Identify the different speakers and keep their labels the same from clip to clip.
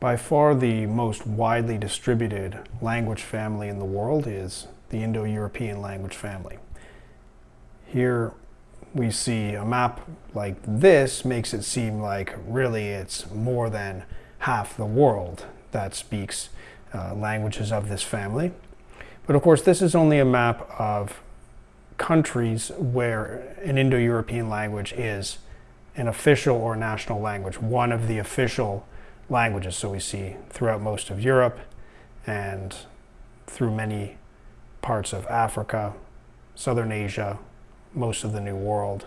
Speaker 1: By far the most widely distributed language family in the world is the Indo-European language family. Here we see a map like this makes it seem like really it's more than half the world that speaks uh, languages of this family. But of course this is only a map of countries where an Indo-European language is an official or national language, one of the official languages. So we see throughout most of Europe and through many parts of Africa, Southern Asia, most of the New World.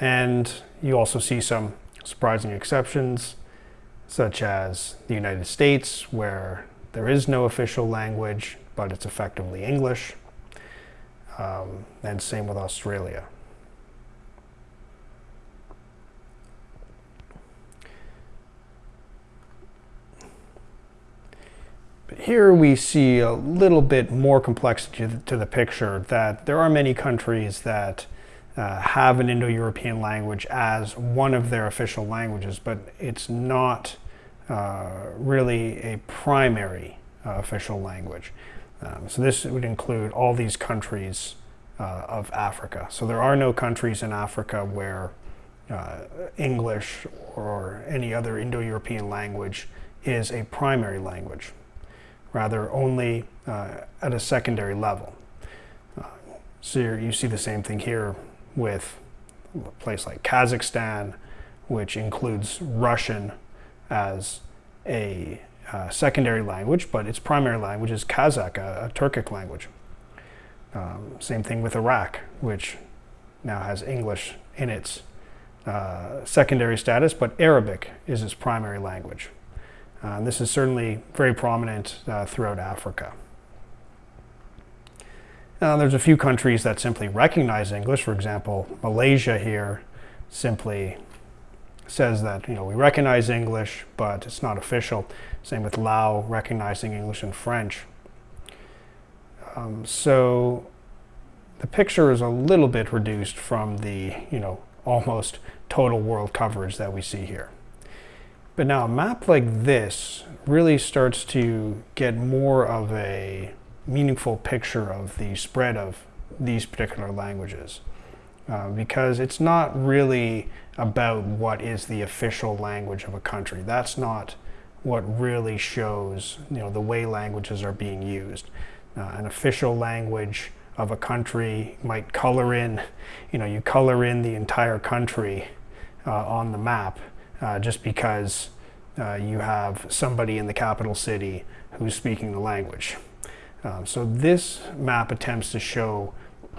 Speaker 1: And you also see some surprising exceptions, such as the United States, where there is no official language, but it's effectively English. Um, and same with Australia. Here we see a little bit more complexity to the picture that there are many countries that uh, have an Indo-European language as one of their official languages, but it's not uh, really a primary uh, official language. Um, so this would include all these countries uh, of Africa. So there are no countries in Africa where uh, English or any other Indo-European language is a primary language rather only uh, at a secondary level. Uh, so you see the same thing here with a place like Kazakhstan, which includes Russian as a uh, secondary language, but its primary language is Kazakh, a, a Turkic language. Um, same thing with Iraq, which now has English in its uh, secondary status, but Arabic is its primary language. Uh, this is certainly very prominent uh, throughout Africa. Uh, there's a few countries that simply recognize English. For example, Malaysia here simply says that you know we recognize English, but it's not official. Same with Laos recognizing English and French. Um, so the picture is a little bit reduced from the you know almost total world coverage that we see here. But now a map like this really starts to get more of a meaningful picture of the spread of these particular languages. Uh, because it's not really about what is the official language of a country. That's not what really shows you know, the way languages are being used. Uh, an official language of a country might color in, you know, you color in the entire country uh, on the map uh, just because uh, you have somebody in the capital city who's speaking the language. Um, so this map attempts to show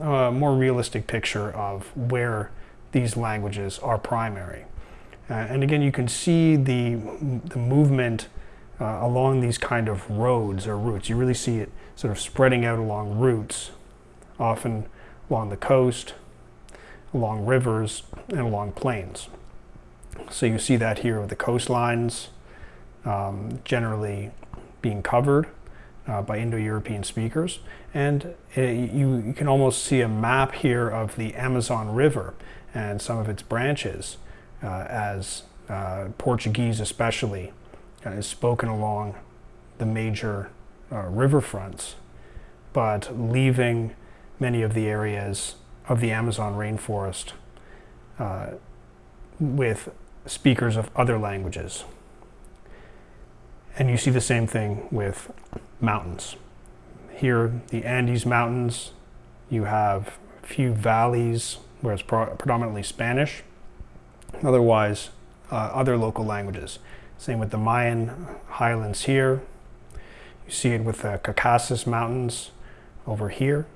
Speaker 1: a more realistic picture of where these languages are primary. Uh, and again, you can see the, the movement uh, along these kind of roads or routes. You really see it sort of spreading out along routes, often along the coast, along rivers, and along plains. So you see that here with the coastlines um, generally being covered uh, by Indo-European speakers. And it, you, you, can almost see a map here of the Amazon River and some of its branches uh, as uh, Portuguese especially uh, is spoken along the major uh, riverfronts, but leaving many of the areas of the Amazon rainforest uh, with speakers of other languages. And you see the same thing with mountains. Here, the Andes Mountains, you have a few valleys where it's predominantly Spanish. Otherwise, uh, other local languages. Same with the Mayan highlands here. You see it with the Caucasus Mountains over here.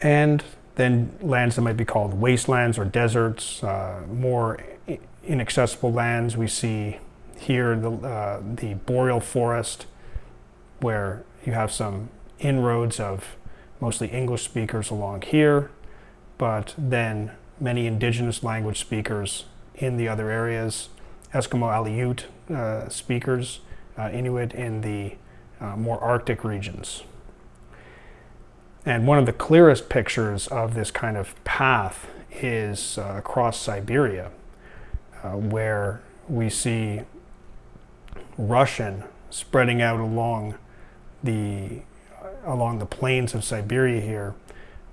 Speaker 1: And then lands that might be called wastelands or deserts, uh, more inaccessible lands. We see here the, uh, the boreal forest where you have some inroads of mostly English speakers along here, but then many indigenous language speakers in the other areas, Eskimo Aleut uh, speakers, uh, Inuit in the uh, more Arctic regions. And one of the clearest pictures of this kind of path is uh, across Siberia, uh, where we see Russian spreading out along the along the plains of Siberia here,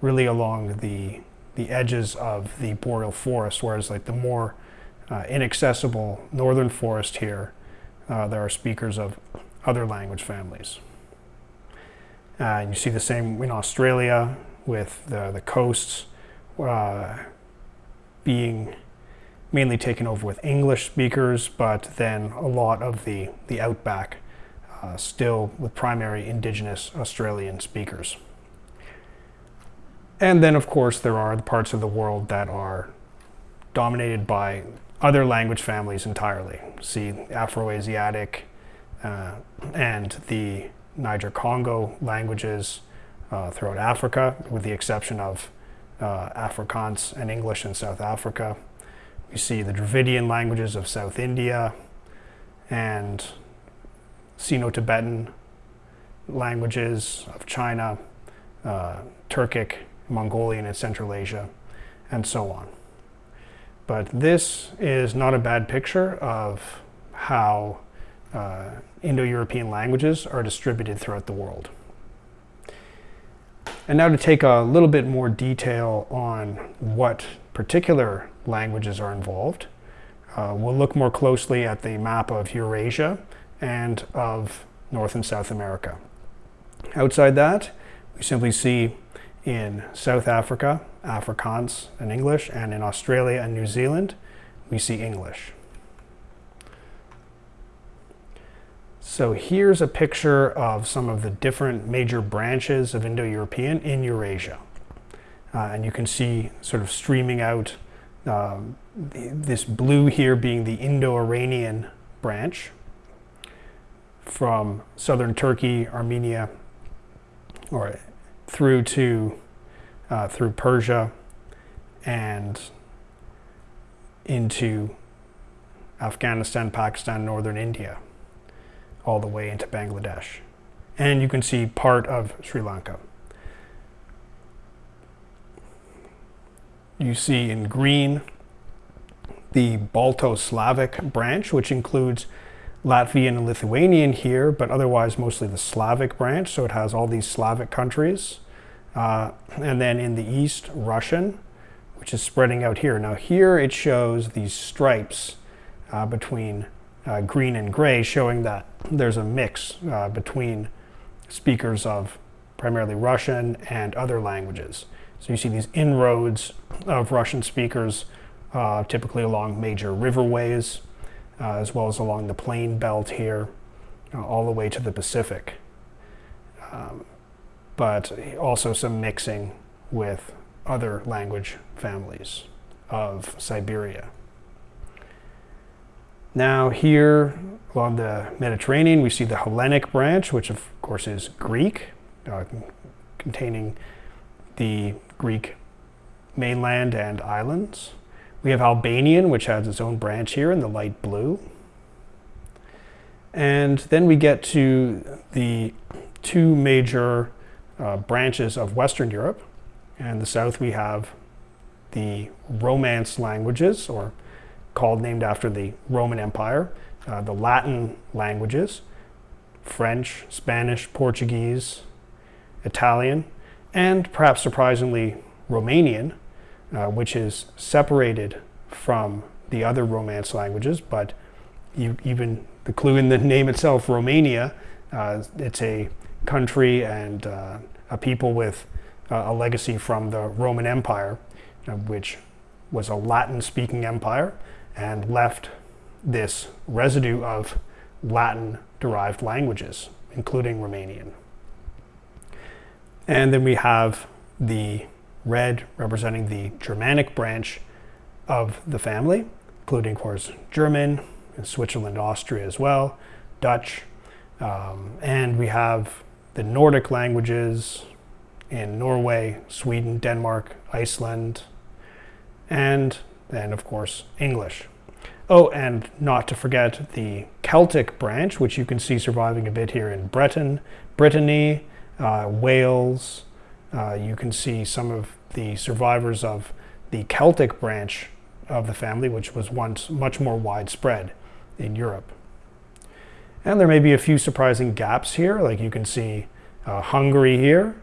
Speaker 1: really along the the edges of the boreal forest, whereas like the more uh, inaccessible northern forest here, uh, there are speakers of other language families. Uh, you see the same in Australia with the, the coasts uh, being mainly taken over with English speakers, but then a lot of the, the outback uh, still with primary indigenous Australian speakers. And then, of course, there are the parts of the world that are dominated by other language families entirely. See Afroasiatic uh, and the Niger-Congo languages uh, throughout Africa, with the exception of uh, Afrikaans and English in South Africa. You see the Dravidian languages of South India and Sino-Tibetan languages of China, uh, Turkic, Mongolian in Central Asia, and so on. But this is not a bad picture of how uh, Indo-European languages are distributed throughout the world. And now to take a little bit more detail on what particular languages are involved, uh, we'll look more closely at the map of Eurasia and of North and South America. Outside that, we simply see in South Africa, Afrikaans and English, and in Australia and New Zealand, we see English. So here's a picture of some of the different major branches of Indo-European in Eurasia. Uh, and you can see sort of streaming out um, this blue here being the Indo-Iranian branch from southern Turkey, Armenia, or through to uh, through Persia and into Afghanistan, Pakistan, northern India, all the way into Bangladesh. And you can see part of Sri Lanka. You see in green the Balto-Slavic branch, which includes Latvian and Lithuanian here, but otherwise mostly the Slavic branch. So it has all these Slavic countries. Uh, and then in the east, Russian, which is spreading out here. Now here it shows these stripes uh, between uh, green and gray, showing that there's a mix uh, between speakers of primarily Russian and other languages. So you see these inroads of Russian speakers uh, typically along major riverways, uh, as well as along the plain belt here, uh, all the way to the Pacific. Um, but also some mixing with other language families of Siberia. Now here along the Mediterranean, we see the Hellenic branch, which of course is Greek, uh, containing the Greek mainland and islands. We have Albanian, which has its own branch here in the light blue. And then we get to the two major uh, branches of Western Europe. And the south we have the Romance languages, or called named after the Roman Empire, uh, the Latin languages, French, Spanish, Portuguese, Italian, and perhaps surprisingly Romanian, uh, which is separated from the other Romance languages, but you, even the clue in the name itself, Romania, uh, it's a country and uh, a people with uh, a legacy from the Roman Empire, uh, which was a Latin-speaking empire and left this residue of Latin-derived languages, including Romanian. And then we have the red representing the Germanic branch of the family, including, of course, German, and Switzerland, Austria as well, Dutch, um, and we have the Nordic languages in Norway, Sweden, Denmark, Iceland, and then, of course, English. Oh, and not to forget the Celtic branch, which you can see surviving a bit here in Breton, Brittany, uh, Wales. Uh, you can see some of the survivors of the Celtic branch of the family, which was once much more widespread in Europe. And there may be a few surprising gaps here, like you can see uh, Hungary here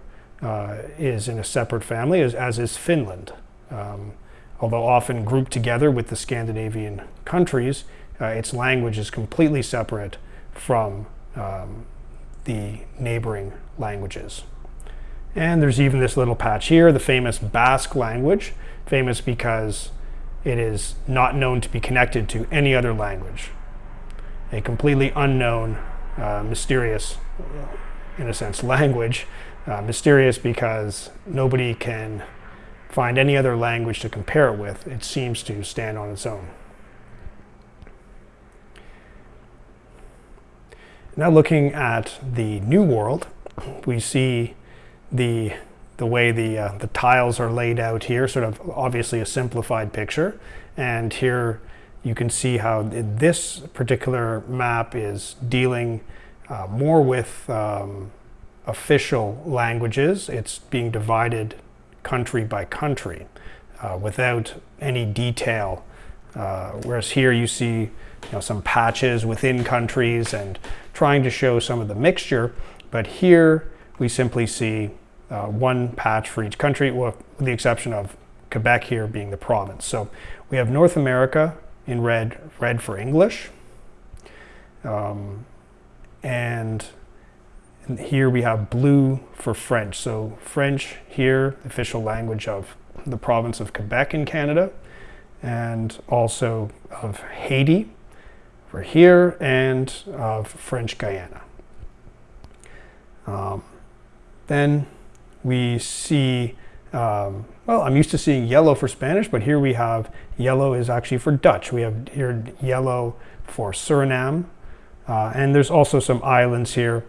Speaker 1: uh, is in a separate family, as, as is Finland. Um, although often grouped together with the Scandinavian countries, uh, its language is completely separate from um, the neighboring languages. And there's even this little patch here, the famous Basque language, famous because it is not known to be connected to any other language. A completely unknown, uh, mysterious, in a sense, language. Uh, mysterious because nobody can find any other language to compare it with. It seems to stand on its own. Now looking at the New World, we see the, the way the, uh, the tiles are laid out here, sort of obviously a simplified picture. And here you can see how this particular map is dealing uh, more with um, official languages. It's being divided country by country uh, without any detail. Uh, whereas here you see you know, some patches within countries and trying to show some of the mixture. But here we simply see uh, one patch for each country, with the exception of Quebec here being the province. So we have North America in red, red for English. Um, and here we have blue for French. So French here, official language of the province of Quebec in Canada, and also of Haiti for here, and of French Guiana. Um, then we see, um, well, I'm used to seeing yellow for Spanish, but here we have yellow is actually for Dutch. We have here yellow for Suriname, uh, and there's also some islands here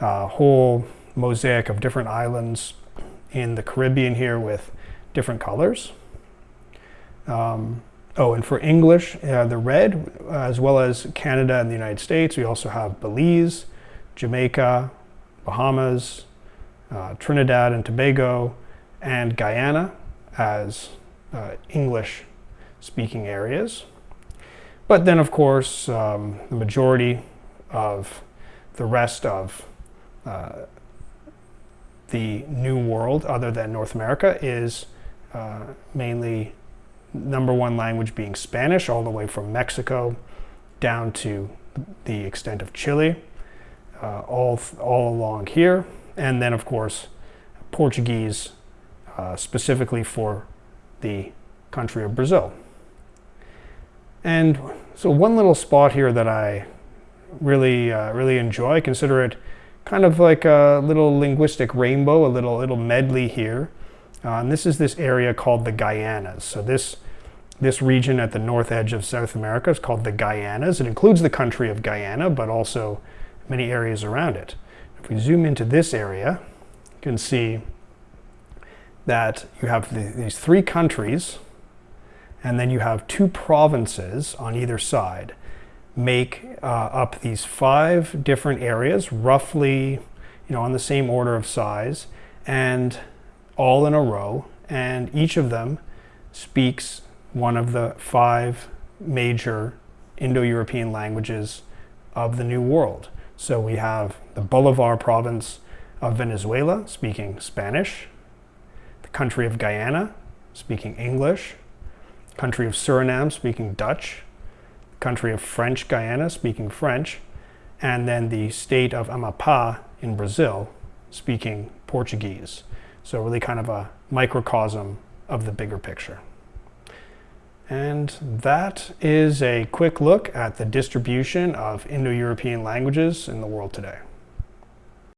Speaker 1: uh, whole mosaic of different islands in the Caribbean here with different colors. Um, oh, and for English, uh, the red, uh, as well as Canada and the United States, we also have Belize, Jamaica, Bahamas, uh, Trinidad and Tobago, and Guyana as uh, English speaking areas. But then, of course, um, the majority of the rest of uh, the New World, other than North America, is uh, mainly number one language being Spanish, all the way from Mexico down to the extent of Chile, uh, all, all along here. And then, of course, Portuguese, uh, specifically for the country of Brazil. And so one little spot here that I really, uh, really enjoy, consider it kind of like a little linguistic rainbow, a little, little medley here. Uh, and this is this area called the Guianas. So this, this region at the north edge of South America is called the Guianas. It includes the country of Guyana, but also many areas around it. If we zoom into this area, you can see that you have the, these three countries, and then you have two provinces on either side make uh, up these five different areas, roughly, you know, on the same order of size, and all in a row. And each of them speaks one of the five major Indo-European languages of the New World. So we have the Bolivar province of Venezuela speaking Spanish, the country of Guyana speaking English, country of Suriname speaking Dutch, country of French Guiana, speaking French, and then the state of Amapá in Brazil, speaking Portuguese. So really kind of a microcosm of the bigger picture. And that is a quick look at the distribution of Indo-European languages in the world today.